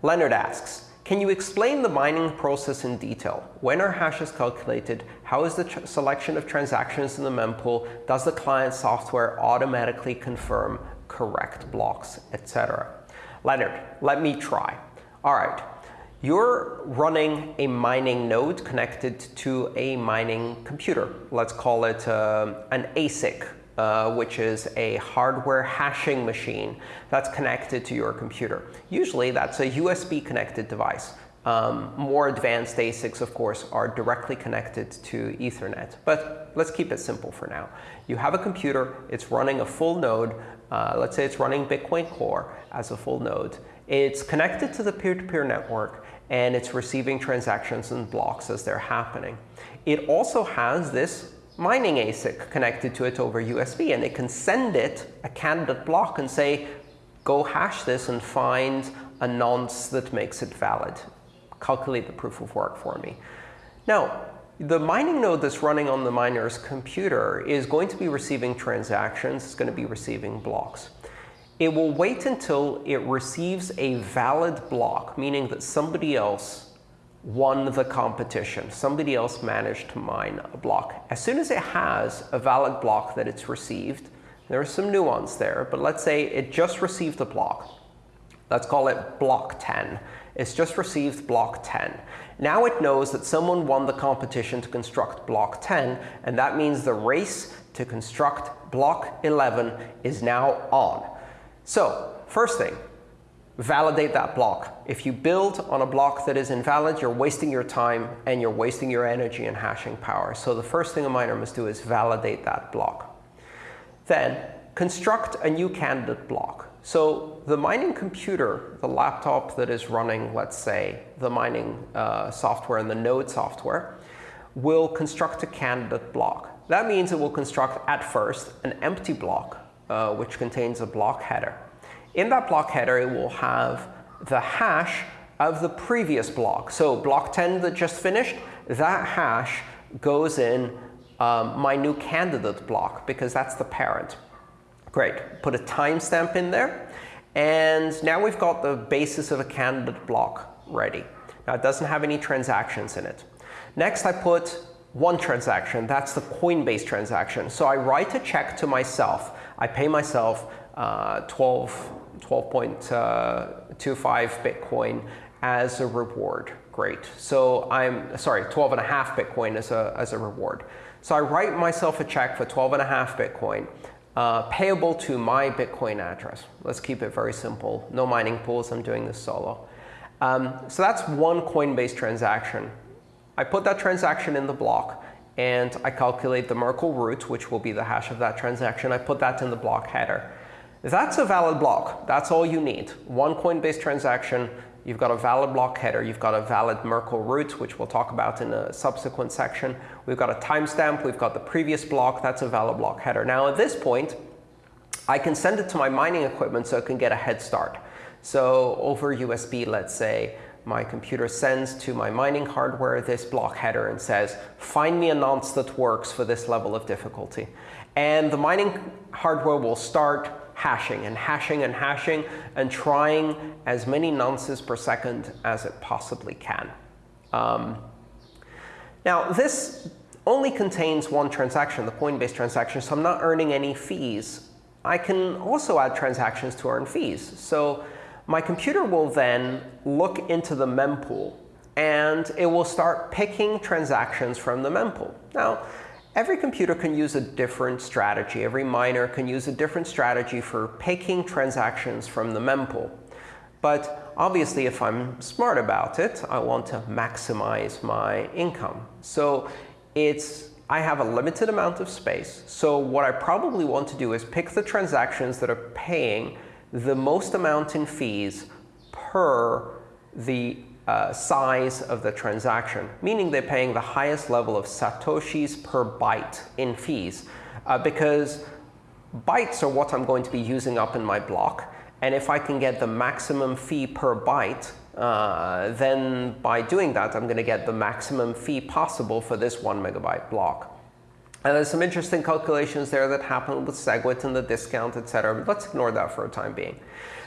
Leonard asks, can you explain the mining process in detail? When are hashes calculated? How is the selection of transactions in the mempool? Does the client software automatically confirm correct blocks, etc.? Leonard, let me try. All right. You're running a mining node connected to a mining computer. Let's call it uh, an ASIC, uh, which is a hardware hashing machine that's connected to your computer. Usually, that's a USB-connected device. Um, more advanced ASICs, of course, are directly connected to Ethernet. But let's keep it simple for now. You have a computer. It's running a full node. Uh, let's say it's running Bitcoin Core as a full node. It's connected to the peer-to-peer -peer network, and it's receiving transactions and blocks as they're happening. It also has this mining ASIC connected to it over USB, and it can send it a candidate block and say, go hash this and find a nonce that makes it valid. Calculate the proof of work for me. Now, the mining node that's running on the miner's computer is going to be receiving transactions. It's going to be receiving blocks. It will wait until it receives a valid block, meaning that somebody else won the competition. Somebody else managed to mine a block. As soon as it has a valid block that it's received, there's some nuance there, but let's say it just received a block. Let's call it block 10. It's just received block 10. Now it knows that someone won the competition to construct block 10, and that means the race to construct block 11 is now on. So first thing, validate that block. If you build on a block that is invalid, you're wasting your time and you're wasting your energy and hashing power. So the first thing a miner must do is validate that block. Then construct a new candidate block. So the mining computer, the laptop that is running, let's say, the mining uh, software and the node software, will construct a candidate block. That means it will construct, at first, an empty block, uh, which contains a block header. In that block header, it will have the hash of the previous block. So block 10 that just finished, that hash goes in um, my new candidate block, because that's the parent. Great. Put a timestamp in there. And now we've got the basis of a candidate block ready. Now, it doesn't have any transactions in it. Next, I put one transaction. That's the Coinbase transaction. So I write a check to myself. I pay myself uh, 12 12.25 Bitcoin as a reward. Great. So I'm sorry, 12 and a half Bitcoin as a, as a reward. So I write myself a check for 12 and a half Bitcoin uh, payable to my Bitcoin address. Let's keep it very simple. No mining pools. I'm doing this solo. Um, so that's one Coinbase transaction. I put that transaction in the block, and I calculate the Merkle root, which will be the hash of that transaction. I put that in the block header. That's a valid block. That's all you need. One Coinbase transaction, you've got a valid block header, you've got a valid Merkle root, which we'll talk about in a subsequent section. We've got a timestamp, we've got the previous block, that's a valid block header. Now at this point, I can send it to my mining equipment so it can get a head start. So over USB, let's say, my computer sends to my mining hardware this block header and says, find me a nonce that works for this level of difficulty. And the mining hardware will start hashing and hashing and hashing and trying as many nonces per second as it possibly can. Um, now, this only contains one transaction, the Coinbase transaction, so I'm not earning any fees. I can also add transactions to earn fees. So my computer will then look into the mempool, and it will start picking transactions from the mempool. Now, Every computer can use a different strategy. Every miner can use a different strategy for picking transactions from the mempool. But obviously, if I'm smart about it, I want to maximize my income. So it's I have a limited amount of space. So what I probably want to do is pick the transactions that are paying the most amount in fees per the uh, size of the transaction, meaning they're paying the highest level of satoshis per byte in fees. Uh, because bytes are what I'm going to be using up in my block. And if I can get the maximum fee per byte, uh, then by doing that, I'm going to get the maximum fee possible for this one megabyte block. And there's some interesting calculations there that happen with SegWit and the discount, etc. Let's ignore that for a time being.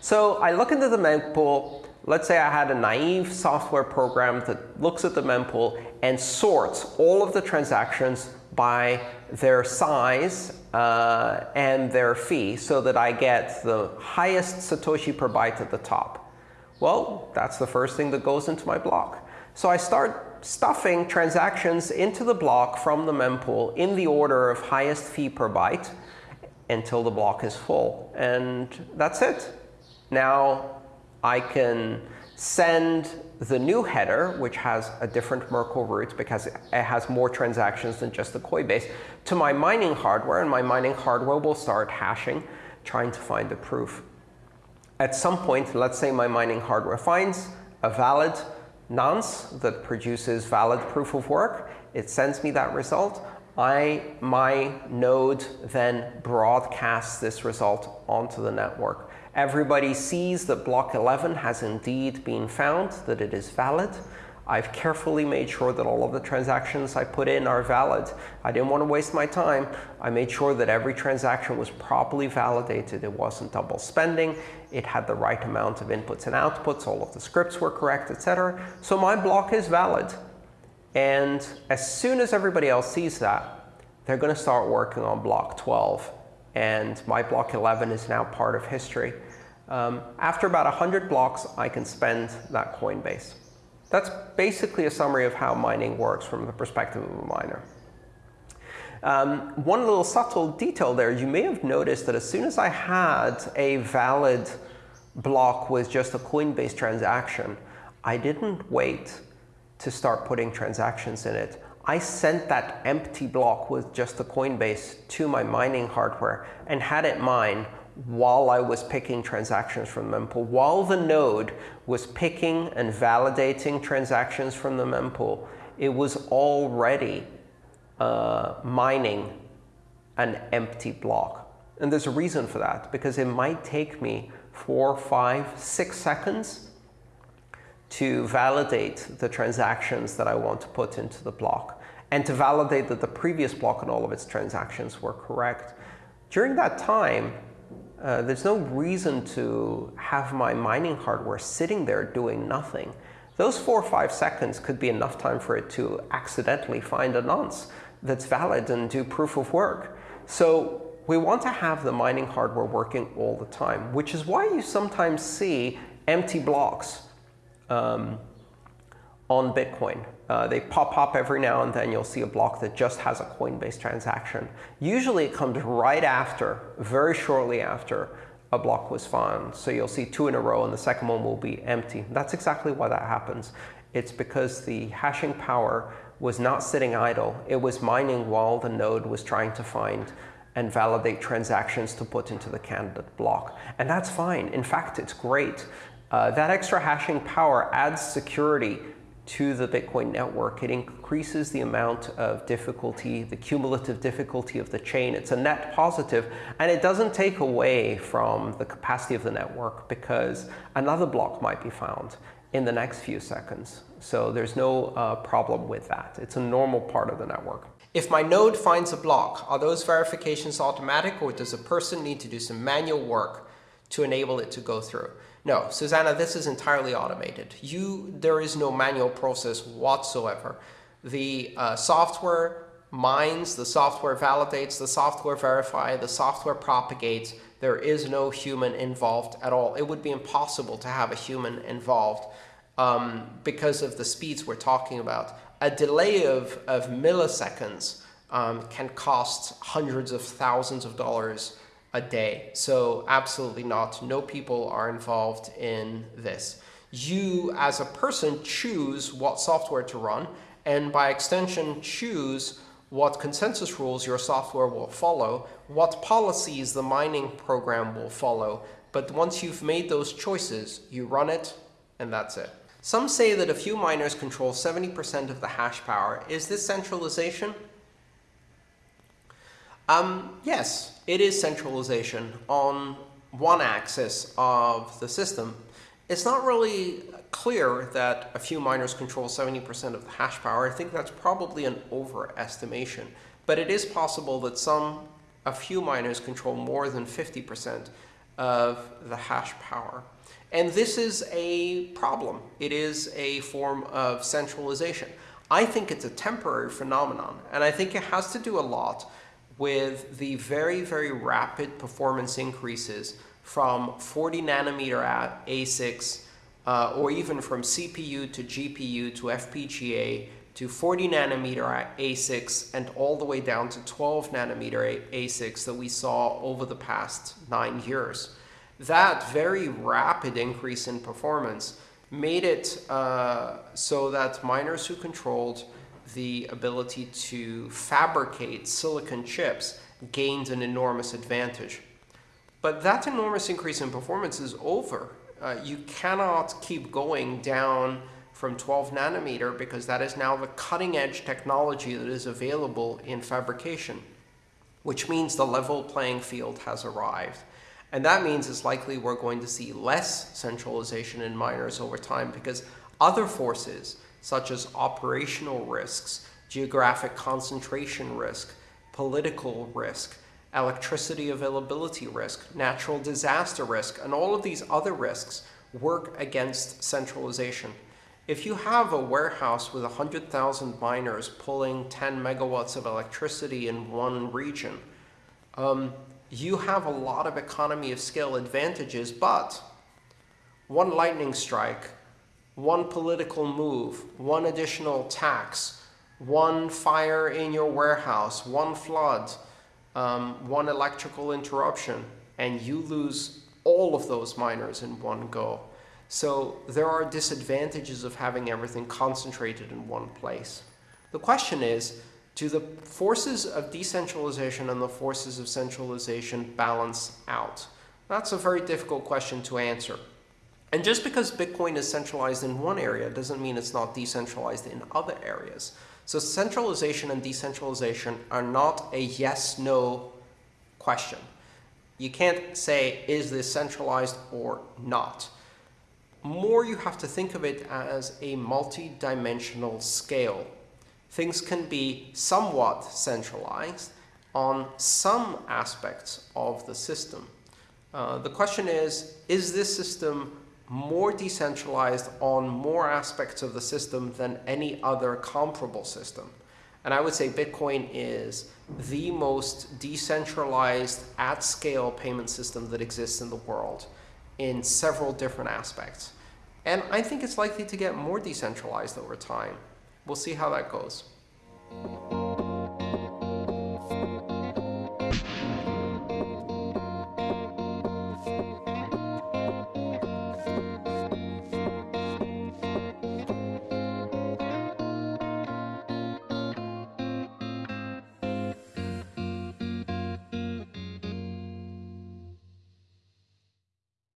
So I look into the mempool. Let's say I had a naive software program that looks at the mempool and sorts all of the transactions by their size uh, and their fee so that I get the highest Satoshi per byte at the top. Well, that's the first thing that goes into my block. So I start stuffing transactions into the block from the mempool in the order of highest fee per byte until the block is full. And that's it. Now I can send the new header, which has a different Merkle root because it has more transactions than just the Coinbase, to my mining hardware, and my mining hardware will start hashing, trying to find the proof. At some point, let's say my mining hardware finds a valid nonce that produces valid proof of work. It sends me that result. I, my node then broadcasts this result onto the network. Everybody sees that block 11 has indeed been found, that it is valid. I've carefully made sure that all of the transactions I put in are valid. I didn't want to waste my time. I made sure that every transaction was properly validated. It wasn't double spending. It had the right amount of inputs and outputs. All of the scripts were correct, etc. So my block is valid. And as soon as everybody else sees that, they're going to start working on block 12. And my block 11 is now part of history. Um, after about 100 blocks, I can spend that Coinbase. That's basically a summary of how mining works from the perspective of a miner. Um, one little subtle detail there, you may have noticed that as soon as I had a valid block with just a Coinbase transaction, I didn't wait to start putting transactions in it. I sent that empty block with just the Coinbase to my mining hardware and had it mine while I was picking transactions from the mempool. While the node was picking and validating transactions from the mempool, it was already uh, mining an empty block. And there's a reason for that, because it might take me four, five, six seconds to validate the transactions that I want to put into the block and to validate that the previous block and all of its transactions were correct. During that time, uh, there's no reason to have my mining hardware sitting there doing nothing. Those four or five seconds could be enough time for it to accidentally find a nonce that's valid and do proof of work. So we want to have the mining hardware working all the time, which is why you sometimes see empty blocks um, on Bitcoin. Uh, they pop up every now and then. You'll see a block that just has a Coinbase transaction. Usually it comes right after, very shortly after, a block was found. So you'll see two in a row, and the second one will be empty. That's exactly why that happens. It's because the hashing power was not sitting idle. It was mining while the node was trying to find and validate transactions to put into the candidate block. And that's fine. In fact, it's great. Uh, that extra hashing power adds security to the Bitcoin network. It increases the amount of difficulty, the cumulative difficulty of the chain. It's a net positive, and it doesn't take away from the capacity of the network because another block might be found in the next few seconds. So there's no uh, problem with that. It's a normal part of the network. If my node finds a block, are those verifications automatic or does a person need to do some manual work to enable it to go through? No, Susanna, this is entirely automated. You, there is no manual process whatsoever. The uh, software mines, the software validates, the software verifies, the software propagates. There is no human involved at all. It would be impossible to have a human involved um, because of the speeds we're talking about. A delay of, of milliseconds um, can cost hundreds of thousands of dollars a day. So absolutely not. No people are involved in this. You, as a person, choose what software to run, and by extension, choose what consensus rules your software will follow, what policies the mining program will follow. But once you've made those choices, you run it, and that's it. Some say that a few miners control 70% of the hash power. Is this centralization? Um, yes, it is centralization on one axis of the system. It's not really clear that a few miners control 70% of the hash power. I think that's probably an overestimation. But it is possible that some, a few miners control more than 50% of the hash power. And this is a problem. It is a form of centralization. I think it's a temporary phenomenon, and I think it has to do a lot with the very, very rapid performance increases from 40 nanometer ASICs, uh, or even from CPU to GPU to FPGA to 40 nanometer ASICs and all the way down to 12 nanometer ASICs that we saw over the past nine years. That very rapid increase in performance made it uh, so that miners who controlled the ability to fabricate silicon chips gained an enormous advantage. But that enormous increase in performance is over. Uh, you cannot keep going down from 12 nanometer because that is now the cutting edge technology that is available in fabrication, which means the level playing field has arrived. And that means it's likely we're going to see less centralization in miners over time because other forces, such as operational risks, geographic concentration risk, political risk, electricity availability risk, natural disaster risk, and all of these other risks work against centralization. If you have a warehouse with 100,000 miners pulling 10 megawatts of electricity in one region, um, you have a lot of economy of scale advantages, but one lightning strike, one political move, one additional tax, one fire in your warehouse, one flood, um, one electrical interruption, and you lose all of those miners in one go. So there are disadvantages of having everything concentrated in one place. The question is, do the forces of decentralization and the forces of centralization balance out? That's a very difficult question to answer. And just because Bitcoin is centralized in one area doesn't mean it's not decentralized in other areas. So centralization and decentralization are not a yes-no question. You can't say, is this centralized or not? More you have to think of it as a multi-dimensional scale things can be somewhat centralized on some aspects of the system. Uh, the question is, is this system more decentralized on more aspects of the system than any other comparable system? And I would say Bitcoin is the most decentralized at-scale payment system that exists in the world in several different aspects. And I think it's likely to get more decentralized over time. We'll see how that goes.